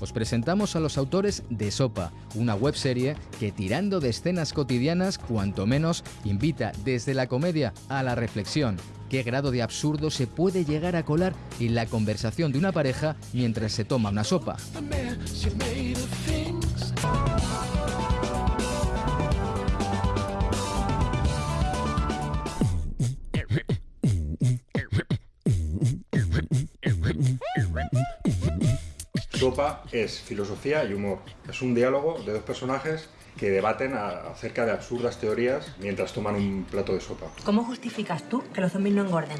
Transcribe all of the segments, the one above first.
Os presentamos a los autores de Sopa, una webserie que tirando de escenas cotidianas, cuanto menos, invita desde la comedia a la reflexión. ¿Qué grado de absurdo se puede llegar a colar en la conversación de una pareja mientras se toma una sopa? Sopa es filosofía y humor. Es un diálogo de dos personajes que debaten acerca de absurdas teorías mientras toman un plato de sopa. ¿Cómo justificas tú que los zombies no engorden?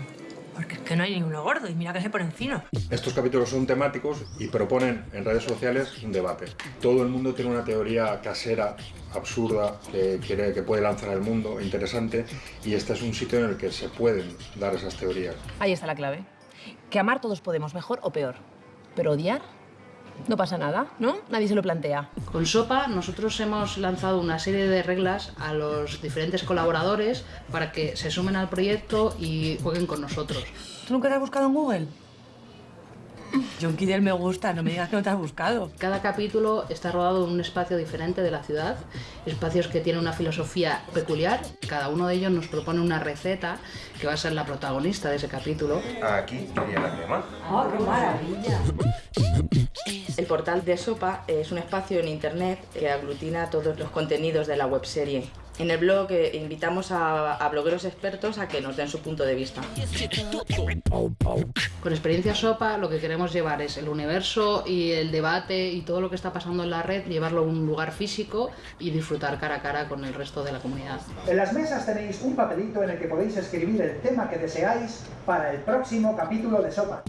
Porque es que no hay ninguno gordo y mira que se por encima. Estos capítulos son temáticos y proponen en redes sociales un debate. Todo el mundo tiene una teoría casera, absurda, que, quiere, que puede lanzar al mundo, interesante, y este es un sitio en el que se pueden dar esas teorías. Ahí está la clave. Que amar todos podemos, mejor o peor. Pero odiar no pasa nada, ¿no? Nadie se lo plantea. Con Sopa nosotros hemos lanzado una serie de reglas a los diferentes colaboradores para que se sumen al proyecto y jueguen con nosotros. ¿Tú nunca te has buscado en Google? John Kidder me gusta, no me digas que no te has buscado. Cada capítulo está rodado en un espacio diferente de la ciudad, espacios que tienen una filosofía peculiar. Cada uno de ellos nos propone una receta que va a ser la protagonista de ese capítulo. Aquí quería la crema. ¡Oh, qué maravilla! El portal de Sopa es un espacio en internet que aglutina todos los contenidos de la webserie. En el blog eh, invitamos a, blogueros expertos a que nos den su punto de vista. Con experiencia SOPA lo que queremos llevar es el universo y el debate y todo lo que está pasando en la red, llevarlo a un lugar físico y disfrutar cara a cara con el resto de la comunidad. En las mesas tenéis un papelito en el que podéis escribir el tema que deseáis para el próximo capítulo de SOPA.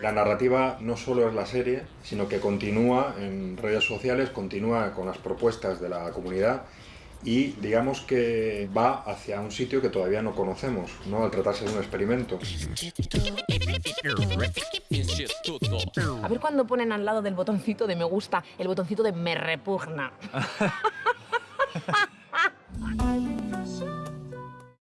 La narrativa no solo es la serie, sino que continúa en redes sociales, continúa con las propuestas de la comunidad y digamos que va hacia un sitio que todavía no conocemos, ¿no? al tratarse de un experimento. A ver cuando ponen al lado del botoncito de me gusta el botoncito de me repugna.